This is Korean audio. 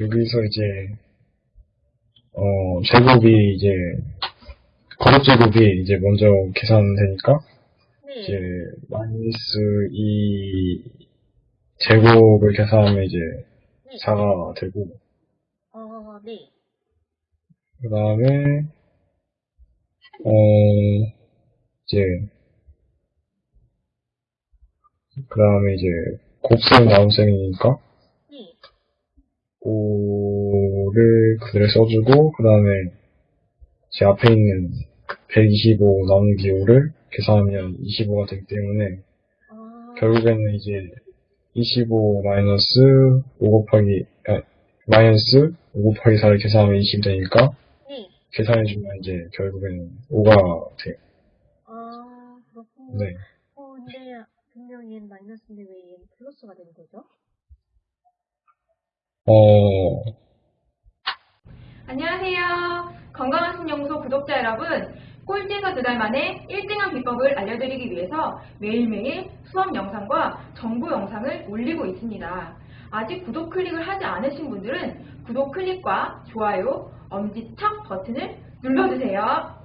여기서 이제, 어, 제곱이 이제, 거듭 제곱이 이제 먼저 계산되니까, 네. 이제, 마이너스 2 제곱을 계산하면 이제, 네. 4가 되고, 어, 네. 그 다음에, 어, 이제, 그 다음에 이제, 곱셈 나눗셈이니까, 네. 5를 그대로 써주고, 그 다음에, 제 앞에 있는 125 나누기 5를 계산하면 25가 되기 때문에, 아, 결국에는 이제, 25 마이너스 5 곱하기, 아, 마이너스 5 곱하기 4를 계산하면 20 되니까, 네. 계산해주면 이제, 결국에는 5가 돼요. 아, 그렇군요. 네. 어, 근데 분명히 마이너스인데 왜 얘는 플러스가 된 거죠? 어, 안녕하세요. 건강한 신연구소 구독자 여러분. 꼴찌에서 두 달 만에 1등한 비법을 알려드리기 위해서 매일매일 수업 영상과 정보 영상을 올리고 있습니다. 아직 구독 클릭을 하지 않으신 분들은 구독 클릭과 좋아요, 엄지척 버튼을 눌러주세요.